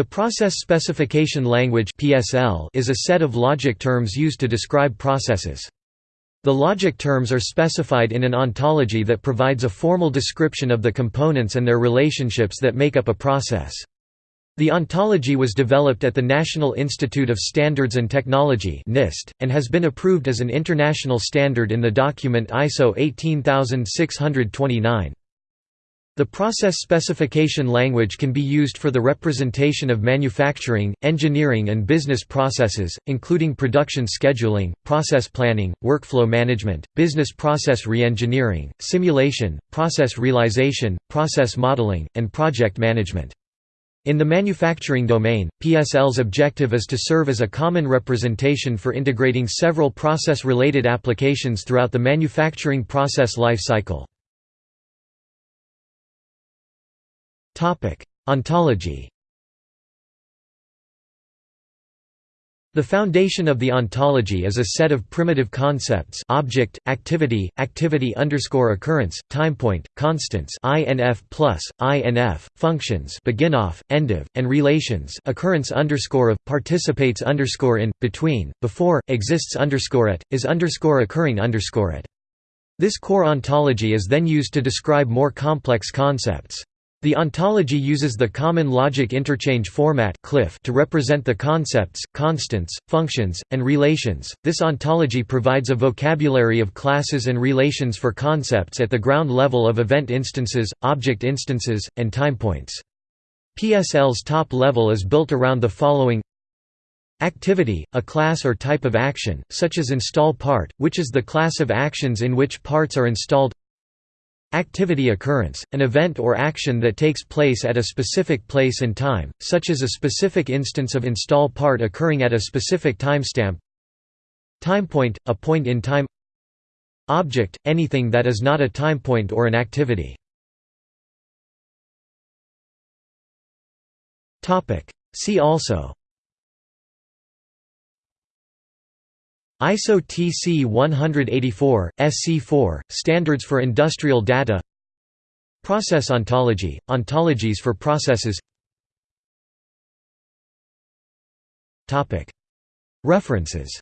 The Process Specification Language is a set of logic terms used to describe processes. The logic terms are specified in an ontology that provides a formal description of the components and their relationships that make up a process. The ontology was developed at the National Institute of Standards and Technology (NIST) and has been approved as an international standard in the document ISO 18629. The process specification language can be used for the representation of manufacturing, engineering and business processes, including production scheduling, process planning, workflow management, business process reengineering, simulation, process realization, process modeling, and project management. In the manufacturing domain, PSL's objective is to serve as a common representation for integrating several process-related applications throughout the manufacturing process life cycle. Ontology The foundation of the ontology is a set of primitive concepts object, activity, activity underscore occurrence, timepoint, constants INF plus, INF, functions beginof, endof, and relations occurrence underscore of, participates underscore in, between, before, exists underscore at, is underscore occurring underscore at. This core ontology is then used to describe more complex concepts. The ontology uses the Common Logic Interchange Format to represent the concepts, constants, functions, and relations. This ontology provides a vocabulary of classes and relations for concepts at the ground level of event instances, object instances, and timepoints. PSL's top level is built around the following Activity, a class or type of action, such as install part, which is the class of actions in which parts are installed Activity occurrence, an event or action that takes place at a specific place and time, such as a specific instance of install part occurring at a specific timestamp. Timepoint, a point in time. Object, anything that is not a timepoint or an activity. See also ISO TC 184, SC4, Standards for Industrial Data. Process ontology, ontologies for processes. References